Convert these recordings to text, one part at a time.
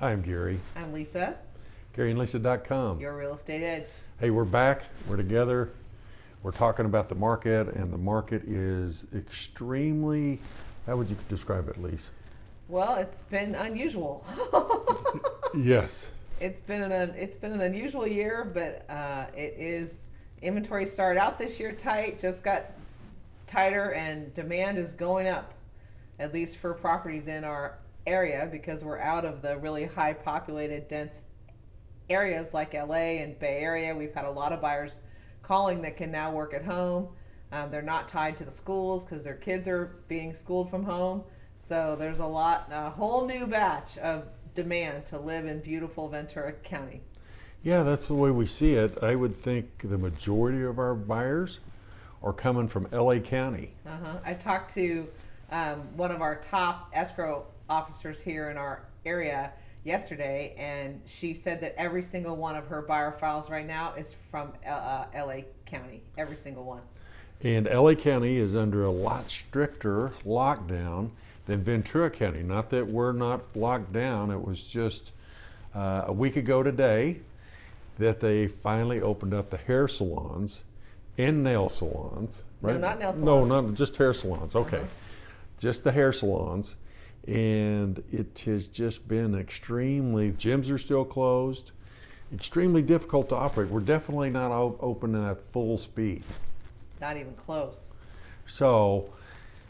Hi, I'm Gary. I'm Lisa, GaryandLisa.com. your real estate edge. Hey, we're back. We're together. We're talking about the market, and the market is extremely. How would you describe it, Lisa? Well, it's been unusual. Yes. it's been an it's been an unusual year, but uh, it is inventory started out this year tight, just got tighter, and demand is going up, at least for properties in our area because we're out of the really high populated, dense areas like LA and Bay Area. We've had a lot of buyers calling that can now work at home. Um, they're not tied to the schools because their kids are being schooled from home. So there's a lot, a whole new batch of demand to live in beautiful Ventura County. Yeah, that's the way we see it. I would think the majority of our buyers are coming from LA County. Uh-huh. I talked to um, one of our top escrow officers here in our area yesterday, and she said that every single one of her buyer files right now is from uh, uh LA County. Every single one. And LA County is under a lot stricter lockdown than Ventura County. Not that we're not locked down, it was just uh, a week ago today that they finally opened up the hair salons and nail salons. No, not nail salons. No, not just hair salons. Okay. Uh-huh. Just the hair salons. And it has just been extremely, gyms are still closed, extremely difficult to operate. We're definitely not open at full speed. Not even close. So,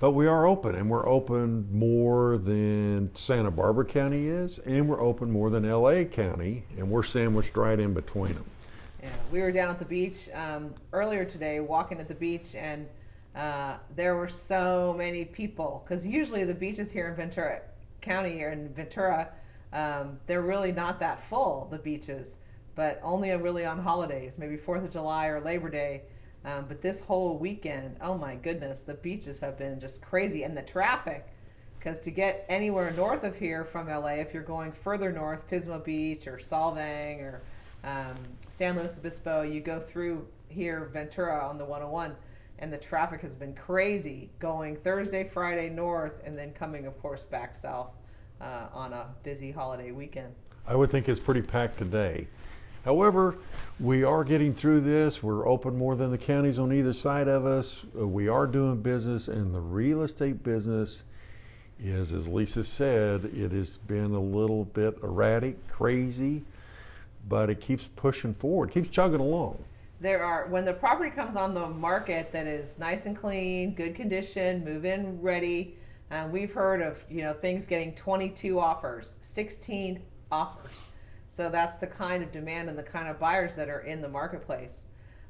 but we are open, and we're open more than Santa Barbara County is, and we're open more than LA County, and we're sandwiched right in between them. Yeah, we were down at the beach um, earlier today, walking at the beach, and uh, there were so many people. Because usually the beaches here in Ventura County or in Ventura, um, they're really not that full. The beaches, but only really on holidays, maybe Fourth of July or Labor Day. Um, but this whole weekend, oh my goodness, the beaches have been just crazy, and the traffic. Because to get anywhere north of here from LA, if you're going further north, Pismo Beach or Solvang or um, San Luis Obispo, you go through here Ventura on the 101, and the traffic has been crazy going Thursday, Friday north, and then coming, of course, back south uh, on a busy holiday weekend. I would think it's pretty packed today. However, we are getting through this. We're open more than the counties on either side of us. Uh, We are doing business, and the real estate business is, as Lisa said, it has been a little bit erratic, crazy, but it keeps pushing forward, keeps chugging along. There are when the property comes on the market that is nice and clean, good condition, move in ready. Um, we've heard of you know things getting 22 offers, 16 offers. So that's the kind of demand and the kind of buyers that are in the marketplace.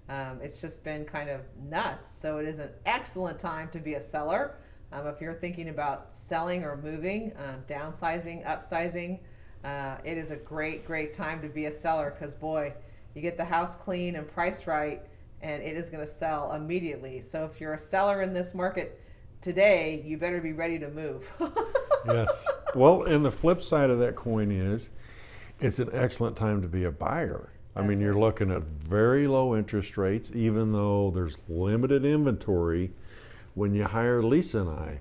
Um, it's just been kind of nuts. So it is an excellent time to be a seller. Um, if you're thinking about selling or moving, um, downsizing, upsizing, uh, it is a great, great time to be a seller because boy, you get the house clean and priced right, and it is going to sell immediately. So if you're a seller in this market today, you better be ready to move. Yes. Well, and the flip side of that coin is it's an excellent time to be a buyer. I mean, you're right. looking at very low interest rates, even though there's limited inventory. When you hire Lisa and I,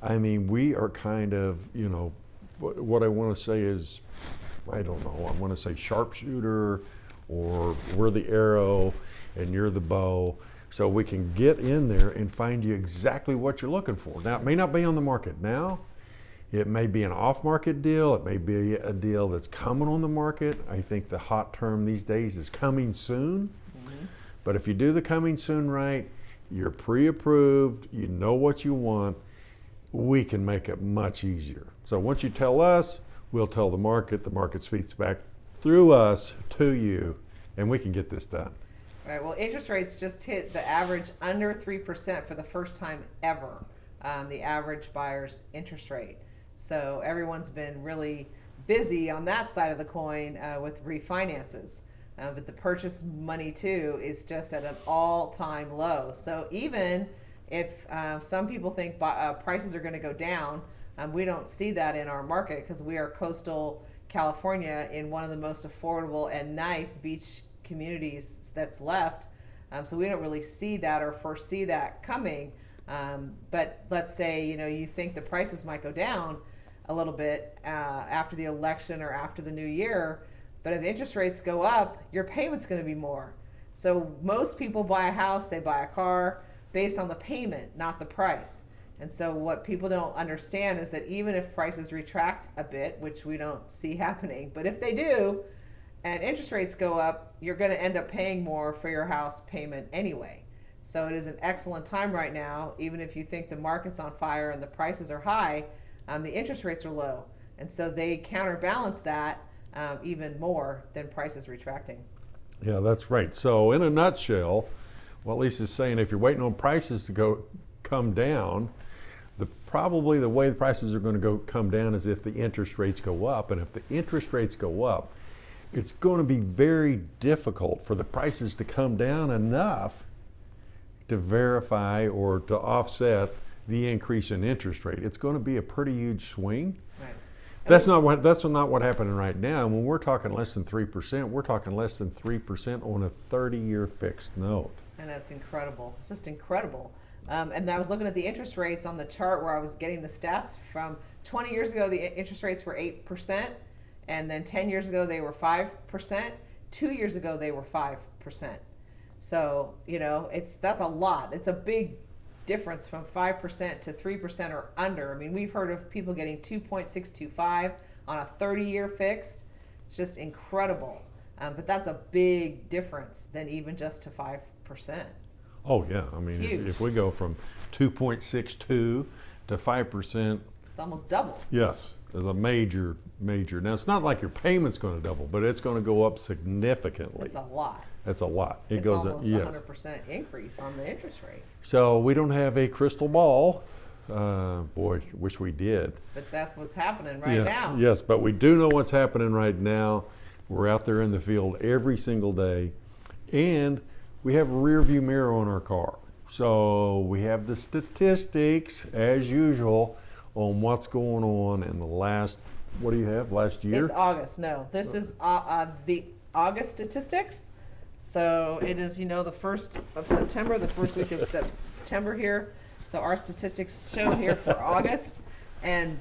I mean, we are kind of, you know, what, what I want to say is, I don't know, I want to say sharpshooter, or we're the arrow and you're the bow. So we can get in there and find you exactly what you're looking for. Now, it may not be on the market now, it may be an off market deal. It may be a deal that's coming on the market. I think the hot term these days is coming soon. Mm-hmm. But if you do the coming soon right, you're pre approved, you know what you want, we can make it much easier. So once you tell us, we'll tell the market, the market speaks back through us to you, and we can get this done. Right. Well, interest rates just hit the average under 3% for the first time ever, um, the average buyer's interest rate. So everyone's been really busy on that side of the coin uh, with refinances. Uh, but the purchase money, too, is just at an all time low. So even if uh, some people think uh, prices are going to go down, um, we don't see that in our market because we are coastal California in one of the most affordable and nice beach communities that's left. Um, so we don't really see that or foresee that coming. Um, but let's say you know you think the prices might go down. a little bit uh, after the election or after the new year. But if interest rates go up, your payment's going to be more. So most people buy a house, they buy a car based on the payment, not the price. And so what people don't understand is that even if prices retract a bit, which we don't see happening, but if they do, and interest rates go up, you're going to end up paying more for your house payment anyway. So it is an excellent time right now, even if you think the market's on fire and the prices are high, um, the interest rates are low. And so they counterbalance that um, even more than prices retracting. Yeah, that's right. So in a nutshell, what Lisa's saying, if you're waiting on prices to go come down, probably the way the prices are going to go come down is if the interest rates go up. And if the interest rates go up, it's going to be very difficult for the prices to come down enough to verify or to offset the increase in interest rate. It's going to be a pretty huge swing. Right. That's not what that's not what happening right now. When we're talking less than three percent, we're talking less than three percent on a thirty-year fixed note. And that's incredible. It's just incredible. Um, and I was looking at the interest rates on the chart where I was getting the stats from 20 years ago, the interest rates were 8%. And then 10 years ago, they were 5%. Two years ago, they were 5%. So, you know, it's that's a lot. It's a big difference from 5% to 3% or under. I mean, we've heard of people getting 2.625 on a 30 year fixed. It's just incredible. Um, but that's a big difference than even just to 5%. Oh yeah, I mean, if, Huge. if we go from two point six two to five percent, It's almost double. yes, is a major major. Now it's not like your payment's going to double, but it's going to go up significantly. It's a lot. That's a lot. It it's goes up. almost Yes. 100% increase on the interest rate. So we don't have a crystal ball. Uh, boy, wish we did. But that's what's happening right Yeah, now. Yes, but we do know what's happening right now. We're out there in the field every single day, and we have a rear view mirror on our car. So we have the statistics, as usual, on what's going on in the last, what do you have, last year? It's August. No, this is uh, uh, the August statistics. So it is, you know, the first of September, the first week of September here. So our statistics show here for August, and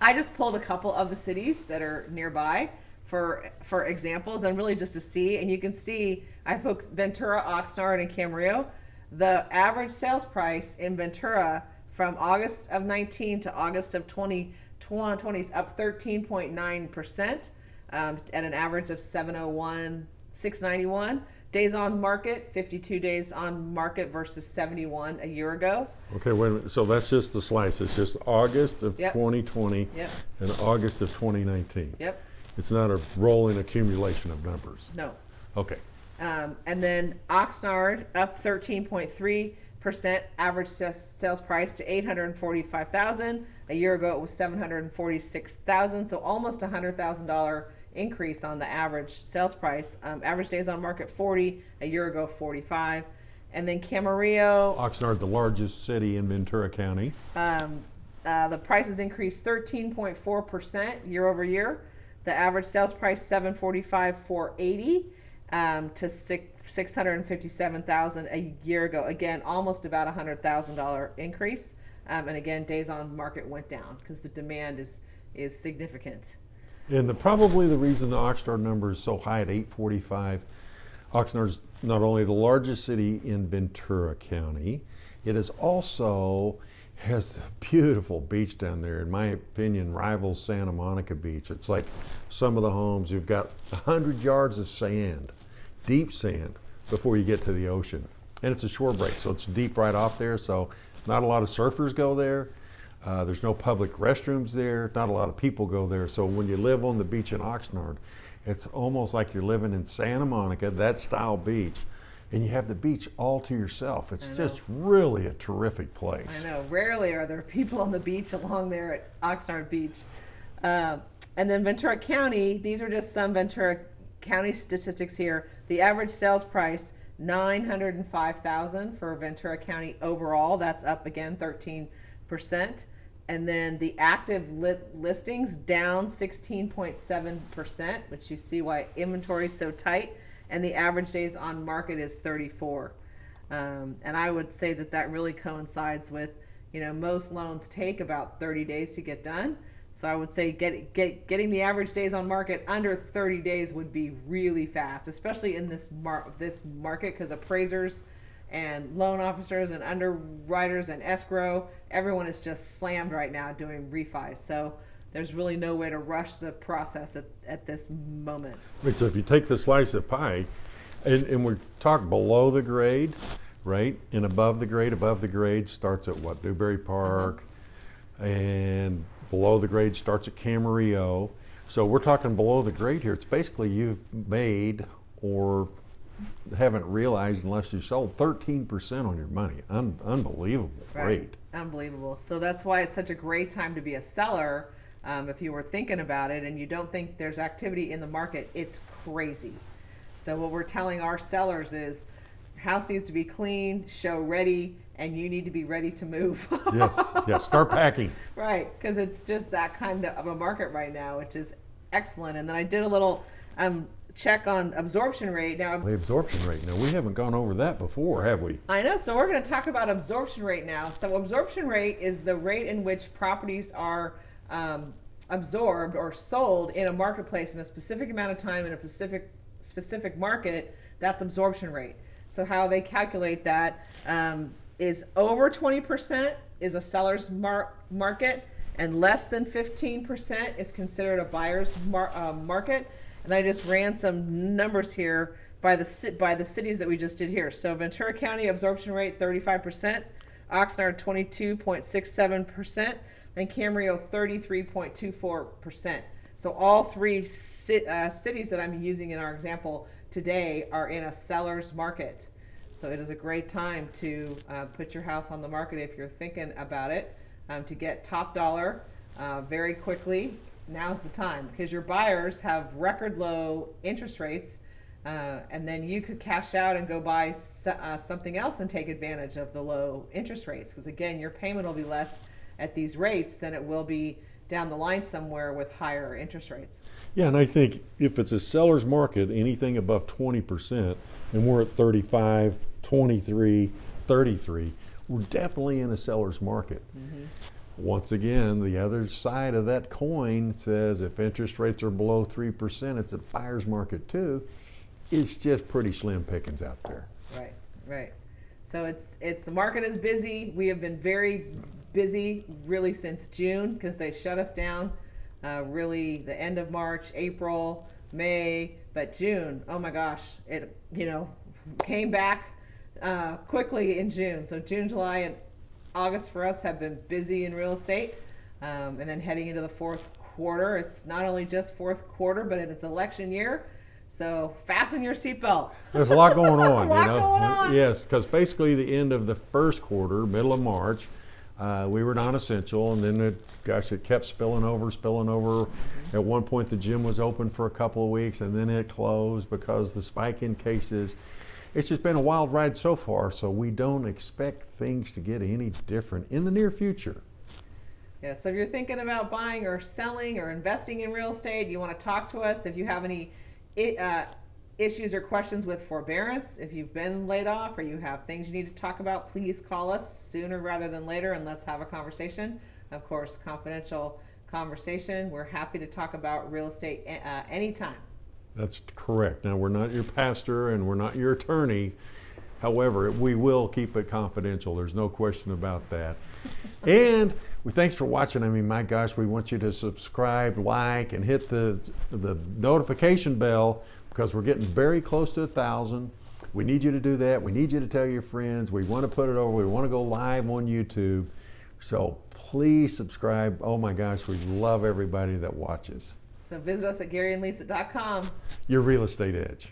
I just pulled a couple of the cities that are nearby for for examples, and really just to see. And you can see I put Ventura, Oxnard, and Camarillo. The average sales price in Ventura from August of 19 to August of 2020 is up 13.9 percent um, at an average of 701 691 days on market 52 days on market versus 71 a year ago Okay, wait a minute. So that's just the slice. It's just August of Yep. 2020 Yep. and August of 2019. yep It's not a rolling accumulation of numbers. no Okay. Um, and then Oxnard up 13.3 percent average sa- sales price to 845,000. A year ago it was 746,000, so almost a hundred thousand dollar increase on the average sales price. Um, average days on market 40. A year ago 45. And then Camarillo, Oxnard, the largest city in Ventura County. um, uh, the prices increased 13.4 percent year over year. The average sales price 745 480 um, to six, 657,000 a year ago. Again, almost about a hundred thousand dollar increase. Um, and again, days on market went down because the demand is is significant. And the, probably the reason the Oxnard number is so high at 845, Oxnard's not only the largest city in Ventura County, it is also has a beautiful beach down there. In my opinion, rivals Santa Monica Beach. It's like some of the homes you've got 100 yards of sand, deep sand, before you get to the ocean. And it's a shore break, so it's deep right off there. So not a lot of surfers go there. Uh, there's no public restrooms there. Not a lot of people go there. So when you live on the beach in Oxnard, it's almost like you're living in Santa Monica, that style beach, and you have the beach all to yourself. It's just really a terrific place. I know. Rarely are there people on the beach along there at Oxnard Beach. Uh, and then Ventura County, these are just some Ventura County statistics here. The average sales price, 905000 for Ventura County overall. That's up again 13%. And then the active lit listings down 16.7%, which you see why inventory is so tight. And the average days on market is 34. Um, and I would say that that really coincides with, you know, most loans take about 30 days to get done. So I would say get, get getting the average days on market under 30 days would be really fast, especially in this mar- this market because appraisers and loan officers and underwriters and escrow, everyone is just slammed right now doing refis. So there's really no way to rush the process at, at this moment. Right, so if you take the slice of pie, and, and we talk below the grade, right, and above the grade, above the grade starts at what, Newbury Park, and below the grade starts at Camarillo. So we're talking below the grade here. It's basically you've made or haven't realized unless you sold 13% on your money. Un- unbelievable rate. Unbelievable. So that's why it's such a great time to be a seller. Um, if you were thinking about it and you don't think there's activity in the market, it's crazy. So what we're telling our sellers is, house needs to be clean, show ready, and you need to be ready to move. yes, yes. Start packing. Right, because it's just that kind of a market right now, which is excellent. And then I did a little um, check on absorption rate. Now, The absorption rate. Now we haven't gone over that before, have we? I know. So we're going to talk about absorption rate now. So absorption rate is the rate in which properties are um, absorbed or sold in a marketplace in a specific amount of time in a specific specific market. That's absorption rate. So how they calculate that um, is over 20% is a seller's mar- market, and less than 15% is considered a buyer's mar- uh, market. And I just ran some numbers here by the by the cities that we just did here. So Ventura County absorption rate 35%, Oxnard 22.67%, and Camarillo 33.24%. So all three uh, cities that I'm using in our example today are in a seller's market. So it is a great time to uh, put your house on the market if you're thinking about it um, to get top dollar uh, very quickly. Now's the time because your buyers have record low interest rates, uh, and then you could cash out and go buy uh, something else and take advantage of the low interest rates. Because again, your payment will be less at these rates than it will be down the line somewhere with higher interest rates. Yeah, and I think if it's a seller's market, anything above 20%, and we're at 35, 23, 33, we're definitely in a seller's market. Mm-hmm. Once again, the other side of that coin says if interest rates are below 3%, it's a buyer's market too. It's just pretty slim pickings out there. Right, right. So it's it's the market is busy. We have been very busy really since June because they shut us down. Uh, really, the end of March, April, May, but June. Oh my gosh, it you know came back uh, quickly in June. So June, July, and August for us have been busy in real estate, um, and then heading into the fourth quarter. It's not only just fourth quarter, but it's election year. So fasten your seatbelt. There's a lot going on, lot you know. going on. Yes, because basically the end of the first quarter, middle of March, uh, we were non-essential, and then it, gosh, it kept spilling over, spilling over. At one point, the gym was open for a couple of weeks, and then it closed because the spike in cases. It's just been a wild ride so far, so we don't expect things to get any different in the near future. Yeah, so if you're thinking about buying or selling or investing in real estate, you want to talk to us. If you have any uh, issues or questions with forbearance, if you've been laid off or you have things you need to talk about, please call us sooner rather than later and let's have a conversation. Of course, confidential conversation. We're happy to talk about real estate uh, anytime. That's correct. Now, we're not your pastor and we're not your attorney. However, we will keep it confidential. There's no question about that. and we thanks for watching. I mean, my gosh, we want you to subscribe, like, and hit the the notification bell because we're getting very close to a thousand. We need you to do that. We need you to tell your friends. We want to put it over. We want to go live on YouTube. So please subscribe. Oh my gosh, we love everybody that watches. So visit us at GaryandLisa.com. Your real estate edge.